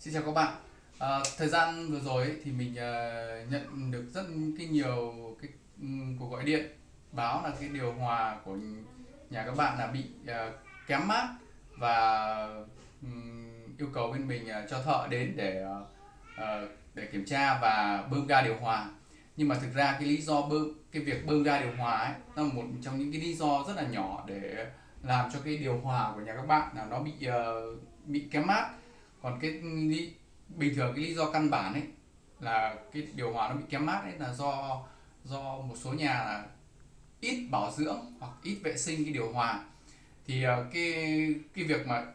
Xin chào các bạn. À, thời gian vừa rồi ấy, thì mình uh, nhận được rất cái nhiều cái um, cuộc gọi điện báo là cái điều hòa của nhà các bạn là bị uh, kém mát và um, yêu cầu bên mình uh, cho thợ đến để uh, để kiểm tra và bơm ga điều hòa. Nhưng mà thực ra cái lý do bơm cái việc bơm ga điều hòa ấy là một trong những cái lý do rất là nhỏ để làm cho cái điều hòa của nhà các bạn là nó bị uh, bị kém mát còn cái lý, bình thường cái lý do căn bản ấy là cái điều hòa nó bị kém mát ấy là do do một số nhà là ít bảo dưỡng hoặc ít vệ sinh cái điều hòa. Thì ờ, cái cái việc mà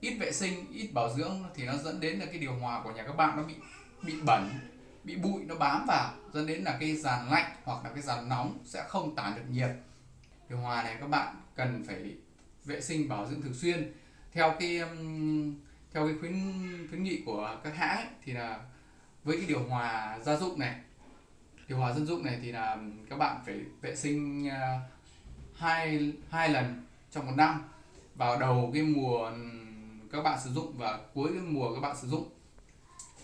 ít vệ sinh ít bảo dưỡng thì nó dẫn đến là cái điều hòa của nhà các bạn nó bị bị bẩn bị bụi nó bám vào dẫn đến là cái dàn lạnh hoặc là cái dàn nóng sẽ không tản được nhiệt. Điều hòa này các bạn cần phải vệ sinh bảo dưỡng thường xuyên. Theo cái theo cái khuyến khuyến nghị của các hãng ấy, thì là với cái điều hòa gia dụng này điều hòa dân dụng này thì là các bạn phải vệ sinh à, hai hai lần trong một năm vào đầu cái mùa các bạn sử dụng và cuối cái mùa các bạn sử dụng.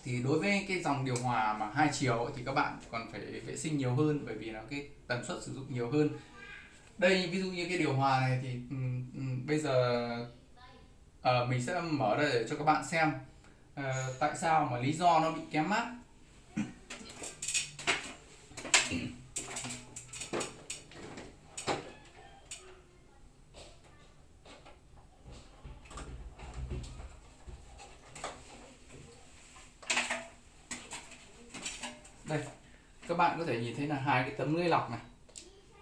Thì đối với cái dòng điều hòa mà hai chiều thì các bạn còn phải vệ sinh nhiều hơn bởi vì nó cái tần suất sử dụng nhiều hơn. Đây ví dụ như cái điều hòa này thì um, um, bây giờ uh, mình sẽ mở ra để cho các bạn xem. Uh, tại sao mà lý do nó bị kém mát? Đây các bạn có thể nhìn thấy là hai cái tấm lưới lọc này.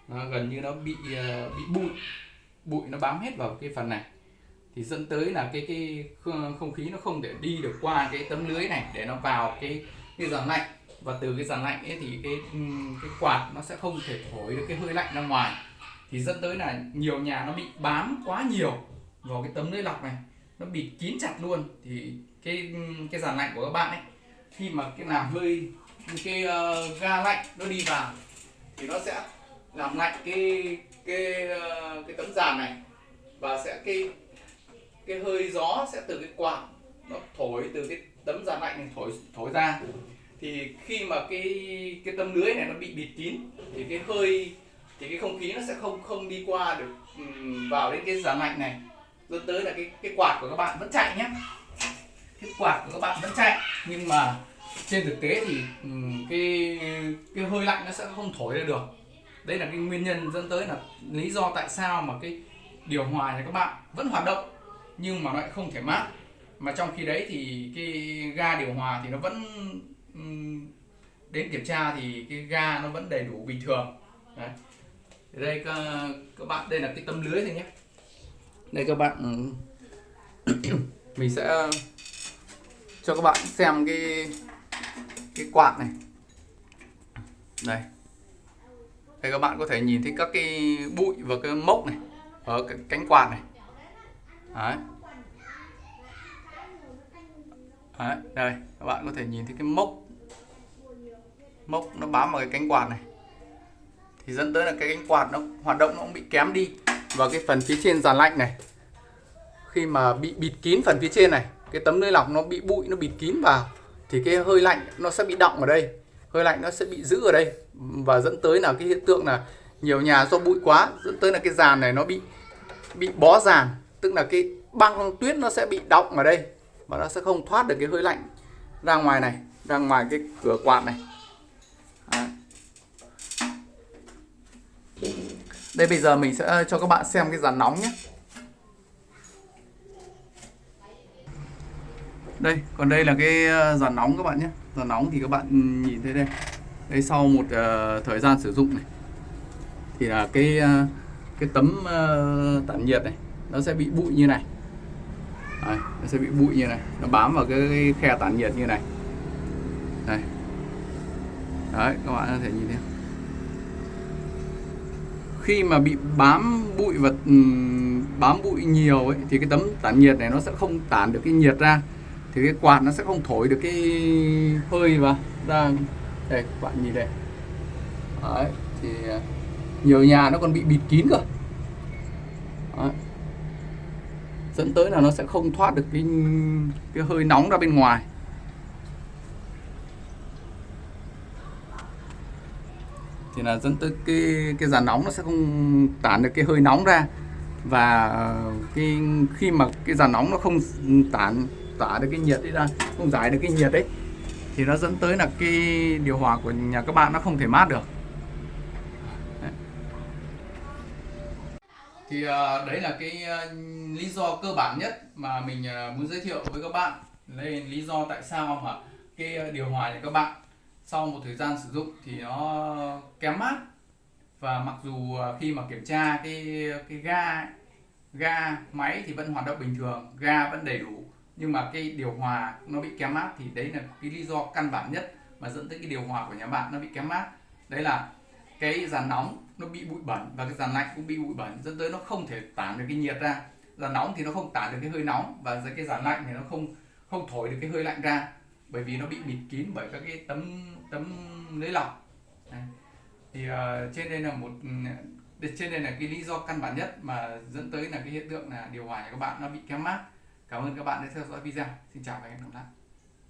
Nó gần như nó bị uh, bị bụi. Bụi nó bám hết vào cái phần này thì dẫn tới là cái cái không khí nó không thể đi được qua cái tấm lưới này để nó vào cái cái dàn lạnh. Và từ cái dàn lạnh ấy thì cái cái quạt nó sẽ không thể thổi được cái hơi lạnh ra ngoài. Thì dẫn tới là nhiều nhà nó bị bám quá nhiều vào cái tấm lưới lọc này. Nó bị kín chặt luôn. Thì cái cái dàn lạnh của các bạn ấy khi mà cái làm hơi cái uh, ga lạnh nó đi vào thì nó sẽ làm lạnh cái cái uh, cái tấm dàn này. Và sẽ cái cái hơi gió sẽ từ cái quạt nó thổi từ cái tấm da lạnh này thổi thổi ra. Thì khi mà cái cái tấm lưới này nó bị bịt kín, thì cái hơi, thì cái không khí nó sẽ không không đi qua được vào đến cái dàn lạnh này. Dẫn tới là cái cái quạt của các bạn vẫn chạy nhé. Cái quạt của các bạn vẫn chạy, nhưng mà trên thực tế thì cái cái hơi lạnh nó sẽ không thổi ra được. Đây là cái nguyên nhân dẫn tới là lý do tại sao mà cái điều hòa này các bạn vẫn hoạt động nhưng mà nó lại không thể mát. Mà trong khi đấy thì cái ga điều hòa thì nó vẫn đến kiểm tra thì cái ga nó vẫn đầy đủ bình thường. Đấy. đây các, các bạn đây là cái tấm lưới thôi nhé. Đây các bạn mình sẽ cho các bạn xem cái cái quạt này. Đây. Đây các bạn có thể nhìn thấy các cái bụi và cái mốc này ở cái cánh quạt này. Đấy. Đấy, đây các bạn có thể nhìn thấy cái mốc. Mốc nó bám vào cái cánh quạt này. Thì dẫn tới là cái cánh quạt nó hoạt động nó cũng bị kém đi và cái phần phía trên giàn lạnh này. Khi mà bị bịt kín phần phía trên này cái tấm lưới lọc nó bị bụi nó bịt kín vào thì cái hơi lạnh nó sẽ bị động ở đây. Hơi lạnh nó sẽ bị giữ ở đây và dẫn tới là cái hiện tượng là nhiều nhà do bụi quá dẫn tới là cái giàn này nó bị bị bó giàn tức là cái băng tuyết nó sẽ bị động ở đây và nó sẽ không thoát được cái hơi lạnh ra ngoài này ra ngoài cái cửa quạt này. Đấy. đây bây giờ mình sẽ cho các bạn xem cái dàn nóng nhé. Đây còn đây là cái dàn nóng các bạn nhé. Dàn nóng thì các bạn nhìn thấy đây. Đây sau một uh, thời gian sử dụng này thì là cái uh, cái tấm uh, tản nhiệt này nó sẽ bị bụi như này. Đấy, nó sẽ bị bụi như này. Nó bám vào cái, cái khe tản nhiệt như này. Đây. Đấy các bạn có thể nhìn thấy khi mà bị bám bụi và ừ, bám bụi nhiều ấy, thì cái tấm tản nhiệt này nó sẽ không tản được cái nhiệt ra. Thì cái quạt nó sẽ không thổi được cái hơi vào ra. Đây các bạn nhìn đây. Đấy, thì à, nhiều nhà nó còn bị bịt kín cơ. Đấy dẫn tới là nó sẽ không thoát được cái cái hơi nóng ra bên ngoài. Thì là dẫn tới cái cái giàn nóng nó sẽ không tản được cái hơi nóng ra. Và cái, khi mà cái giàn nóng nó không tản, tỏa được cái nhiệt ấy ra, không giải được cái nhiệt đấy thì nó dẫn tới là cái điều hòa của nhà các bạn nó không thể mát được. Thì ờ, đấy là cái ờ, lý do cơ bản nhất mà mình ờ, muốn giới thiệu với các bạn. Đây là lý do tại sao mà cái điều hòa này các bạn, sau một thời gian sử dụng thì nó kém mát. Và mặc dù khi mà kiểm tra cái cái ga ga máy thì vẫn hoạt động bình thường, ga vẫn đầy đủ. Nhưng mà cái điều hòa nó bị kém mát thì đấy là cái lý do căn bản nhất mà dẫn tới cái điều hòa của nhà bạn nó bị kém mát. Đấy là cái dàn nóng nó bị bụi bẩn và cái dàn lạnh cũng bị bụi bẩn dẫn tới nó không thể tản được cái nhiệt ra. Dàn nóng thì nó không tản được cái hơi nóng và cái dàn lạnh thì nó không không thổi được cái hơi lạnh ra bởi vì nó bị bịt kín bởi các cái tấm tấm lưới lọc. Đấy. thì uh, trên đây là một ừ, trên đây là cái lý do căn bản nhất mà dẫn tới là cái hiện tượng là điều hòa của các bạn nó bị kém mát. Cảm ơn các bạn đã theo dõi video. Xin chào và hẹn gặp lại.